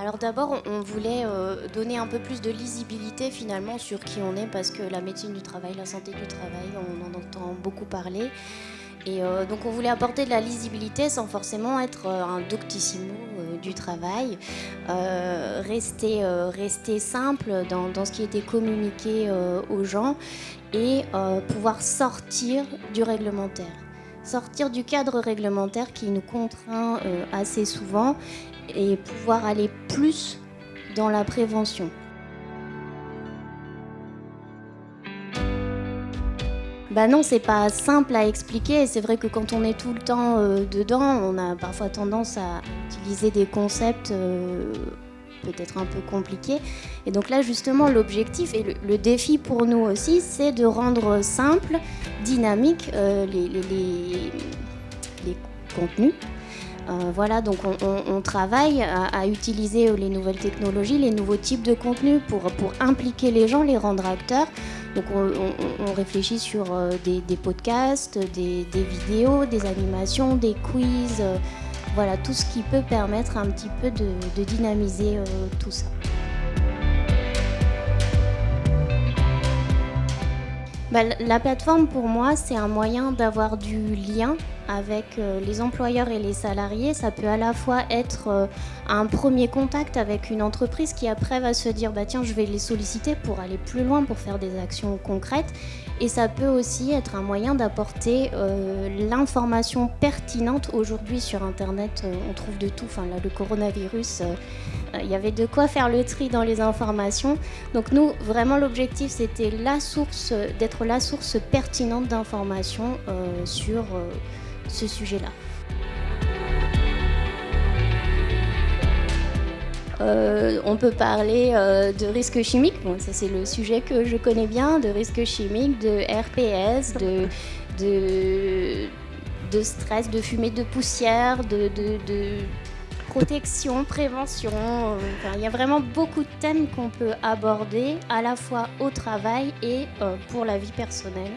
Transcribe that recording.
Alors d'abord, on voulait euh, donner un peu plus de lisibilité finalement sur qui on est parce que la médecine du travail, la santé du travail, on en entend beaucoup parler. Et euh, donc on voulait apporter de la lisibilité sans forcément être euh, un doctissimo du travail, rester, simple dans, ce qui était communiqué aux gens et pouvoir sortir du réglementaire sortir du cadre réglementaire qui nous contraint assez souvent et pouvoir aller plus dans la prévention. Bah non, c'est pas simple à expliquer. C'est vrai que quand on est tout le temps euh, dedans, on a parfois tendance à utiliser des concepts euh, peut-être un peu compliqués. Et donc là, justement, l'objectif et le, défi pour nous aussi, c'est de rendre simple, dynamique euh, les, les contenus euh, voilà, donc on, travaille à, utiliser les nouvelles technologies, les nouveaux types de contenus pour, impliquer les gens, les rendre acteurs. Donc on, réfléchit sur euh, des, podcasts, des, vidéos, des animations, des quiz, voilà, tout ce qui peut permettre un petit peu de, dynamiser tout ça. Bah, la plateforme pour moi c'est un moyen d'avoir du lien avec euh, les employeurs et les salariés, ça peut à la fois être euh, un premier contact avec une entreprise qui après va se dire bah tiens je vais les solliciter pour aller plus loin, pour faire des actions concrètes. Et ça peut aussi être un moyen d'apporter euh, l'information pertinente. Aujourd'hui sur Internet, on trouve de tout. Enfin là, le coronavirus, il y avait de quoi faire le tri dans les informations. Donc nous, vraiment l'objectif, c'était la source, d'être la source pertinente d'informations sur ce sujet-là. Euh, on peut parler euh, de risques chimiques, bon, ça c'est le sujet que je connais bien, de risques chimiques, de RPS, de, de, stress, de fumée de poussière, de, protection, prévention. il y a vraiment beaucoup de thèmes qu'on peut aborder à la fois au travail et euh, pour la vie personnelle.